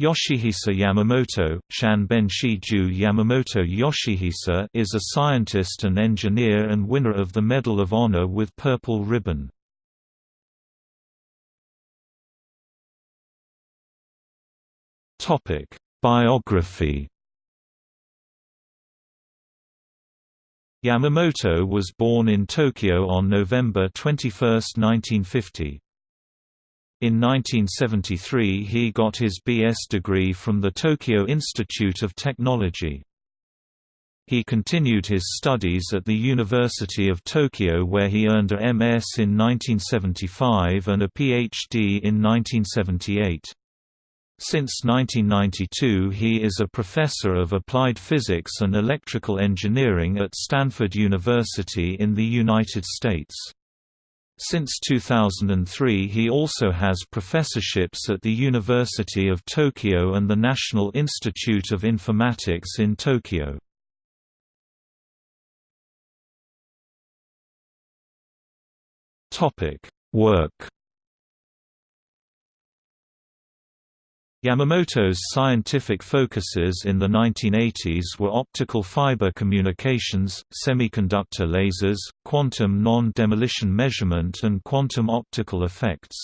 Yoshihisa Yamamoto, Shanbenshi-ju Yamamoto Yoshihisa is a scientist and engineer and winner of the Medal of Honor with Purple Ribbon. Topic: Biography Yamamoto was born in Tokyo on November 21, 1950. In 1973 he got his B.S. degree from the Tokyo Institute of Technology. He continued his studies at the University of Tokyo where he earned a MS in 1975 and a PhD in 1978. Since 1992 he is a professor of applied physics and electrical engineering at Stanford University in the United States. Since 2003 he also has professorships at the University of Tokyo and the National Institute of Informatics in Tokyo. Work Yamamoto's scientific focuses in the 1980s were optical fiber communications, semiconductor lasers, quantum non-demolition measurement and quantum optical effects.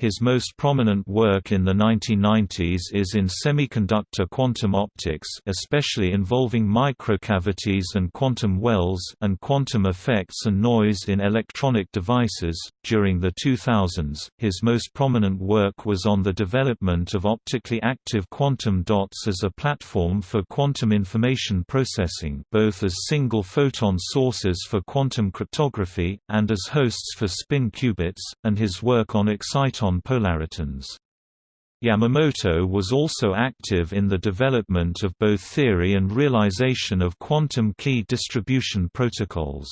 His most prominent work in the 1990s is in semiconductor quantum optics especially involving microcavities and quantum wells and quantum effects and noise in electronic devices. During the 2000s, his most prominent work was on the development of optically active quantum dots as a platform for quantum information processing both as single photon sources for quantum cryptography, and as hosts for spin qubits, and his work on exciton polaritons. Yamamoto was also active in the development of both theory and realization of quantum key distribution protocols.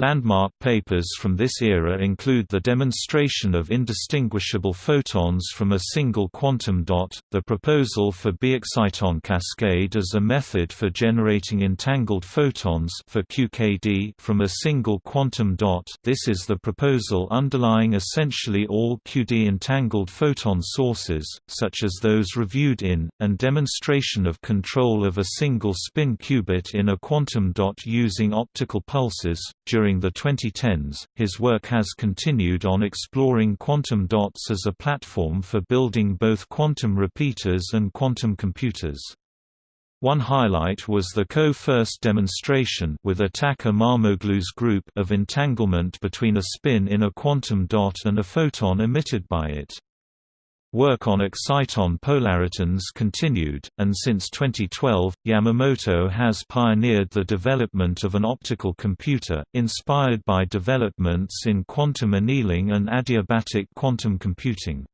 Landmark papers from this era include the demonstration of indistinguishable photons from a single quantum dot, the proposal for biexciton cascade as a method for generating entangled photons for QKD from a single quantum dot this is the proposal underlying essentially all QD entangled photon sources, such as those reviewed in, and demonstration of control of a single spin qubit in a quantum dot using optical pulses. During during the 2010s, his work has continued on exploring quantum dots as a platform for building both quantum repeaters and quantum computers. One highlight was the co-first demonstration with Atac Imamoglu's group of entanglement between a spin in a quantum dot and a photon emitted by it. Work on exciton polaritons continued, and since 2012, Yamamoto has pioneered the development of an optical computer, inspired by developments in quantum annealing and adiabatic quantum computing.